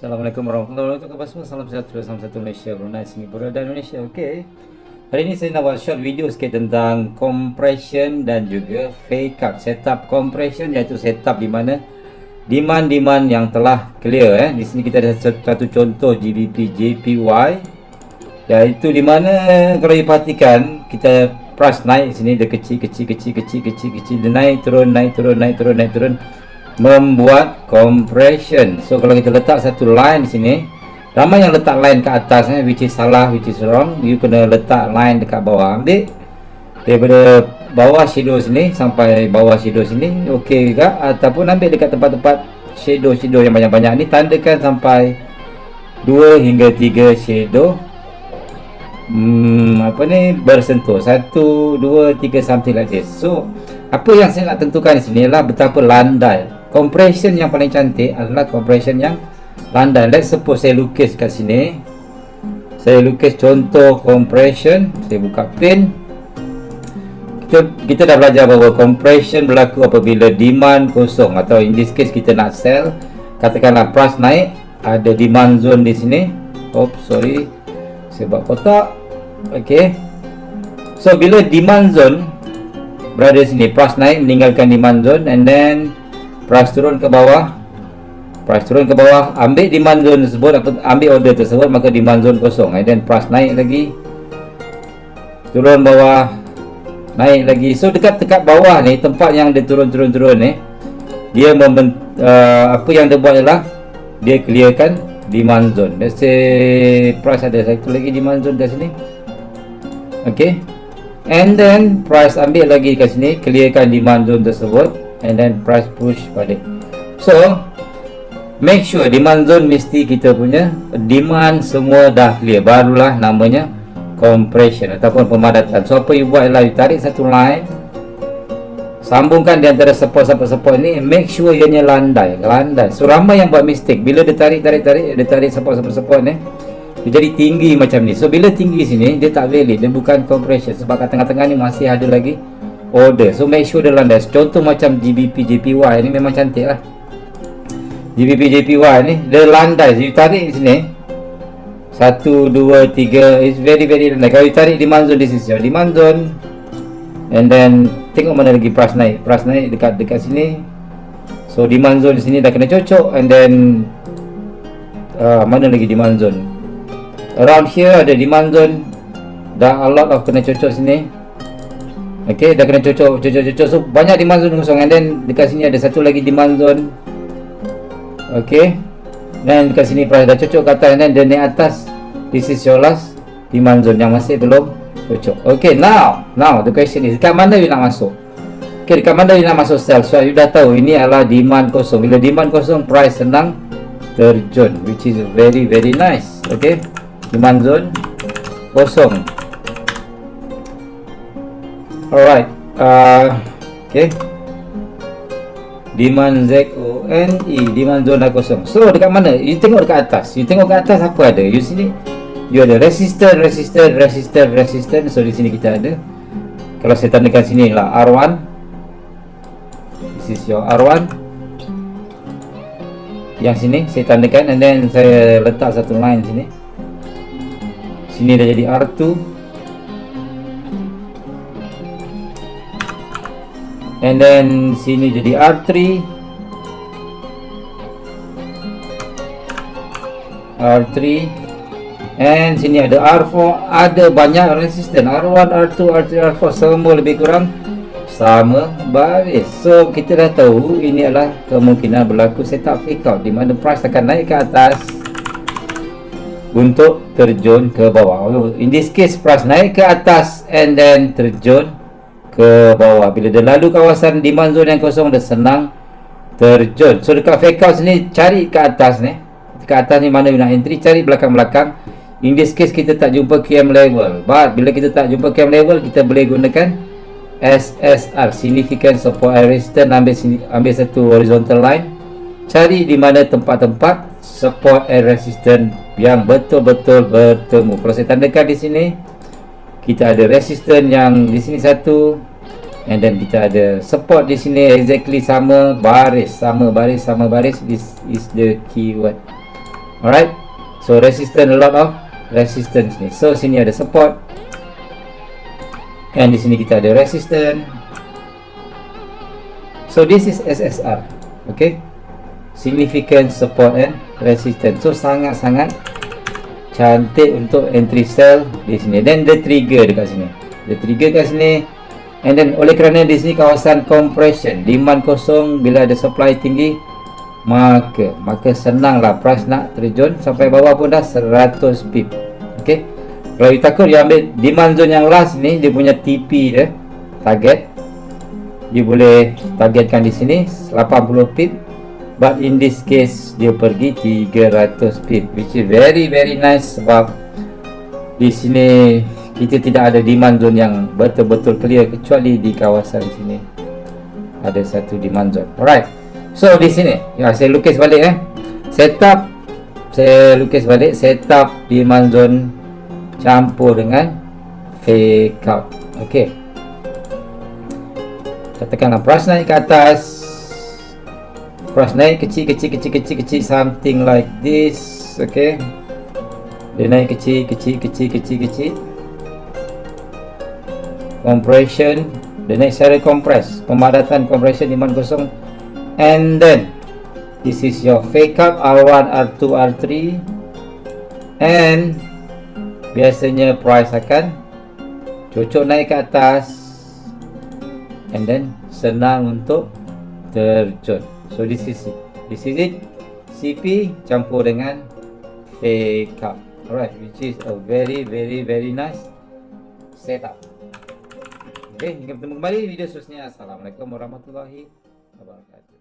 Assalamualaikum warahmatullahi wabarakatuh Salam sejahtera Salam satu Malaysia Brunei Singapura dan Indonesia. Okey. Hari ini saya nak buat short video sikit tentang Compression dan juga Fake up. Setup compression iaitu setup di mana Demand-demand yang telah clear eh. Di sini kita ada satu contoh GBP JPY Iaitu di mana Kalau diperhatikan Kita price naik sini Dia kecil kecil kecil kecil kecil kecil Dia naik turun naik turun naik turun naik turun, naik turun membuat compression. So kalau kita letak satu line di sini ramai yang letak line ke atas eh, which is salah which is wrong you kena letak line dekat bawah. Ambil daripada bawah shadow sini sampai bawah shadow sini ok juga. Ataupun ambil dekat tempat-tempat shadow-shadow yang banyak-banyak ni tandakan sampai 2 hingga 3 shadow. Hmm, apa ni? Bersentuh. 1, 2, 3 something like this. So apa yang saya nak tentukan di sini adalah betapa landai compression yang paling cantik adalah compression yang landai. Let's suppose saya lukis kat sini. Saya lukis contoh compression. Saya buka pen kita, kita dah belajar bahawa compression berlaku apabila demand kosong atau in this case kita nak sell. Katakanlah price naik ada demand zone di sini. Oops sorry. Saya buat kotak. Ok so bila demand zone berada sini price naik meninggalkan demand zone and then price turun ke bawah? Price turun ke bawah. Ambil demand zone tersebut ambil order tersebut maka demand zone kosong. And then price naik lagi. Turun bawah. Naik lagi. So dekat dekat bawah ni tempat yang dia turun turun turun ni dia membent, uh, apa yang dia buat ialah dia clearkan demand zone. Let's say price ada satu lagi demand zone kat sini. Ok and then price ambil lagi kat sini clearkan demand zone tersebut and then price push balik. So make sure demand zone mesti kita punya demand semua dah clear. Barulah namanya compression ataupun pemadatan. So apa you buat ialah you tarik satu line sambungkan di antara support-support-support ni make sure ianya landai landai. So ramai yang buat mistake. Bila dia tarik tarik tarik dia tarik support-support-support ni dia jadi tinggi macam ni. So bila tinggi sini dia tak valid. Dia bukan compression sebab kat tengah-tengah ni masih ada lagi order. So make sure dia landas contoh macam GBP JPY ni memang cantik lah. GBP JPY ni dia landai. You tarik sini. Satu, dua, tiga. It's very very landai. Kalau you tarik demand zone this is your demand zone and then tengok mana lagi price naik. Price naik dekat dekat sini. So demand zone di sini dah kena cocok. And then uh, mana lagi demand zone around here ada demand zone dah a lot of kena cocok sini Okey, dah kena cocok, cocok, cocok. So banyak demand zone kosong and then dekat sini ada satu lagi demand zone. Okey. Dan dekat sini price dah cocok kat atas and then di atas this is your last demand zone yang masih belum cocok. Okey, now, now the question is dekat mana you nak masuk? Okey, dekat mana you nak masuk sell? So you dah tahu ini adalah demand kosong. Bila demand kosong, price senang terjun which is very very nice. Okey. Demand zone kosong. Alright. Uh, okay. Demand Z O N E demand zona kosong. So dekat mana? You tengok dekat atas. You tengok dekat atas apa ada? You sini you ada resistor, resistor, resistor, resistor. So di sini kita ada. Kalau saya tandakan sini lah R1. This is your R1. Yang sini saya tandakan and then saya letak satu line sini. Sini dah jadi R2. And then sini jadi R3 R3 and sini ada R4 ada banyak resisten. R1, R2, R3, R4 semua lebih kurang sama baris. So kita dah tahu ini adalah kemungkinan berlaku setup fake out di mana price akan naik ke atas untuk terjun ke bawah. In this case price naik ke atas and then terjun ke bawah. Bila dia lalu kawasan demand zone yang kosong dia senang terjun. So dekat fake out sini cari ke atas ni. Ke atas ni mana nak entry cari belakang-belakang. In this case kita tak jumpa QM level. But bila kita tak jumpa QM level kita boleh gunakan SSR significant support and resistance ambil, ambil satu horizontal line. Cari di mana tempat-tempat support and resistance yang betul-betul bertemu. Kalau saya tandakan di sini kita ada resistance yang di sini satu and then kita ada support di sini exactly sama baris sama baris sama baris this is the keyword alright? So resistance a lot of resistance ni. So sini ada support. And di sini kita ada resistance. So this is SSR okay? Significant support and resistance. So sangat-sangat cantik untuk entry sell di sini. Dan the trigger dekat sini. The trigger kat sini and then oleh kerana di sini kawasan compression demand kosong bila ada supply tinggi maka maka senanglah price nak terjun sampai bawah pun dah 100 pip. Okey? Kalau you takut you ambil demand zone yang last ni dia punya TP dia target dia boleh targetkan di sini 80 pip. But in this case dia pergi 300 pip which is very very nice sebab di sini kita tidak ada demand zone yang betul-betul clear kecuali di kawasan sini. Ada satu demand zone. Alright. So di sini. Ya saya lukis balik eh. Setup. Saya lukis balik. Setup demand zone campur dengan fake out. Ok katakanlah price naik ke atas. Price naik kecil kecil kecil kecil kecil something like this. Ok dia naik kecil kecil kecil kecil kecil compression the next secara compress pemadatan compression demand kosong and then this is your fake up R1 R2 R3 and biasanya price akan cocok naik ke atas. And then senang untuk terjun. So this is it. This is it. CP campur dengan fake up. Alright which is a very very very nice setup Okay, hingga bertemu kembali video seterusnya. Assalamualaikum warahmatullahi wabarakatuh.